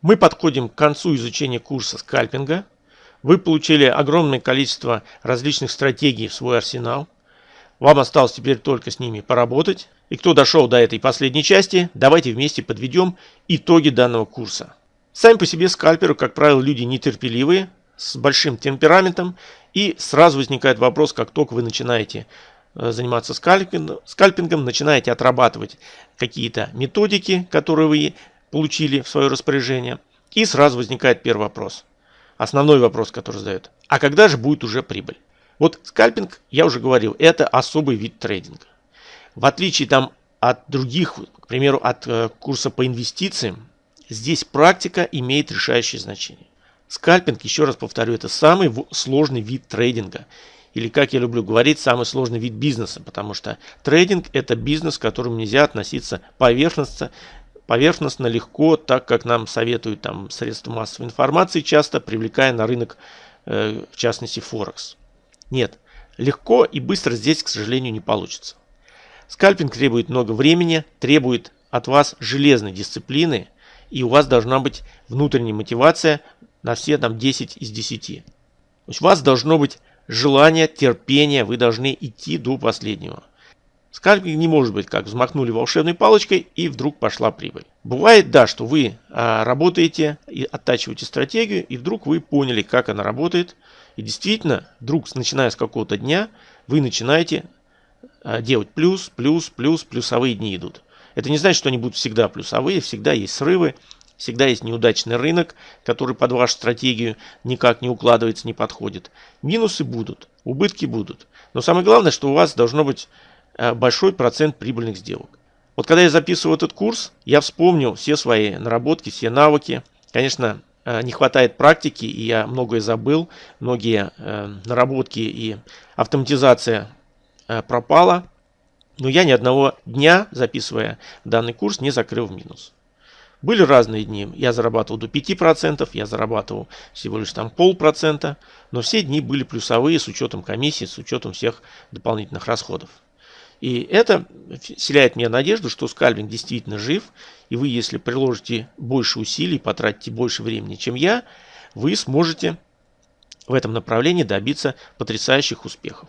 Мы подходим к концу изучения курса скальпинга. Вы получили огромное количество различных стратегий в свой арсенал. Вам осталось теперь только с ними поработать. И кто дошел до этой последней части, давайте вместе подведем итоги данного курса. Сами по себе скальперы, как правило, люди нетерпеливые, с большим темпераментом. И сразу возникает вопрос, как только вы начинаете э, заниматься скальпингом, скальпингом начинаете отрабатывать какие-то методики, которые вы получили в свое распоряжение. И сразу возникает первый вопрос. Основной вопрос, который задают. А когда же будет уже прибыль? Вот скальпинг, я уже говорил, это особый вид трейдинга. В отличие там от других, к примеру, от э, курса по инвестициям, здесь практика имеет решающее значение. Скальпинг, еще раз повторю, это самый сложный вид трейдинга. Или, как я люблю говорить, самый сложный вид бизнеса, потому что трейдинг – это бизнес, к которому нельзя относиться поверхностно, поверхностно, легко, так как нам советуют там средства массовой информации, часто привлекая на рынок, э, в частности, Форекс. Нет, легко и быстро здесь, к сожалению, не получится. Скальпинг требует много времени, требует от вас железной дисциплины, и у вас должна быть внутренняя мотивация на все там 10 из 10. То есть у вас должно быть желание, терпение, вы должны идти до последнего. Скальпинг не может быть как взмахнули волшебной палочкой и вдруг пошла прибыль. Бывает, да, что вы а, работаете и оттачиваете стратегию, и вдруг вы поняли, как она работает. И действительно, вдруг, начиная с какого-то дня, вы начинаете а, делать плюс, плюс, плюс, плюсовые дни идут. Это не значит, что они будут всегда плюсовые, всегда есть срывы, всегда есть неудачный рынок, который под вашу стратегию никак не укладывается, не подходит. Минусы будут, убытки будут. Но самое главное, что у вас должно быть большой процент прибыльных сделок. Вот когда я записывал этот курс, я вспомнил все свои наработки, все навыки. Конечно, э, не хватает практики, и я многое забыл, многие э, наработки и автоматизация пропала. Но я ни одного дня, записывая данный курс, не закрыл в минус. Были разные дни. Я зарабатывал до 5%, я зарабатывал всего лишь там полпроцента. Но все дни были плюсовые с учетом комиссии, с учетом всех дополнительных расходов. И это вселяет мне надежду, что скальпинг действительно жив, и вы, если приложите больше усилий, потратите больше времени, чем я, вы сможете в этом направлении добиться потрясающих успехов.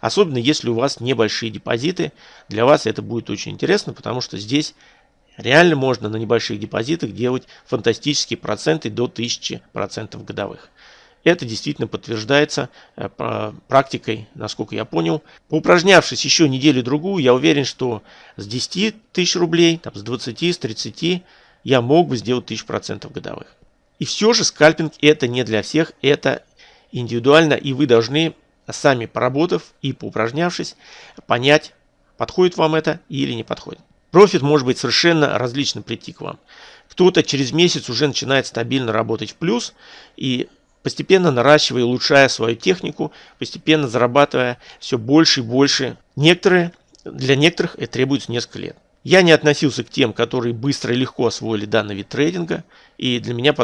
Особенно если у вас небольшие депозиты, для вас это будет очень интересно, потому что здесь реально можно на небольших депозитах делать фантастические проценты до 1000% годовых. Это действительно подтверждается э, практикой, насколько я понял. Поупражнявшись еще неделю-другую, я уверен, что с 10 тысяч рублей, там, с 20, с 30 я мог бы сделать 1000% годовых. И все же скальпинг это не для всех, это индивидуально, и вы должны, сами поработав и поупражнявшись, понять, подходит вам это или не подходит. Профит может быть совершенно различно прийти к вам. Кто-то через месяц уже начинает стабильно работать в плюс, и постепенно наращивая и улучшая свою технику, постепенно зарабатывая все больше и больше. Некоторые, для некоторых это требуется несколько лет. Я не относился к тем, которые быстро и легко освоили данный вид трейдинга, и для меня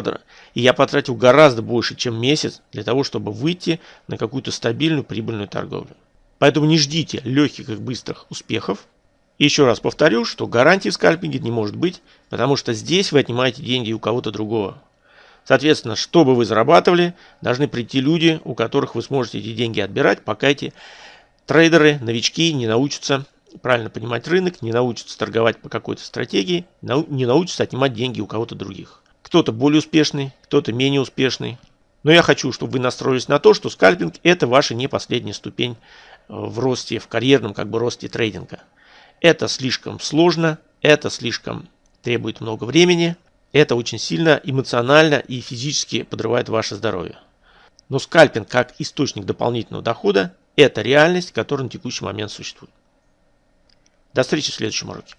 и я потратил гораздо больше, чем месяц для того, чтобы выйти на какую-то стабильную прибыльную торговлю. Поэтому не ждите легких и быстрых успехов. И еще раз повторю, что гарантии в скальпинге не может быть, потому что здесь вы отнимаете деньги у кого-то другого. Соответственно, чтобы вы зарабатывали, должны прийти люди, у которых вы сможете эти деньги отбирать, пока эти трейдеры, новички не научатся правильно понимать рынок, не научатся торговать по какой-то стратегии, не научатся отнимать деньги у кого-то других. Кто-то более успешный, кто-то менее успешный. Но я хочу, чтобы вы настроились на то, что скальпинг это ваша не последняя ступень э, в росте, в карьерном как бы росте трейдинга. Это слишком сложно, это слишком требует много времени, это очень сильно эмоционально и физически подрывает ваше здоровье. Но скальпинг как источник дополнительного дохода – это реальность, которая на текущий момент существует. До встречи в следующем уроке.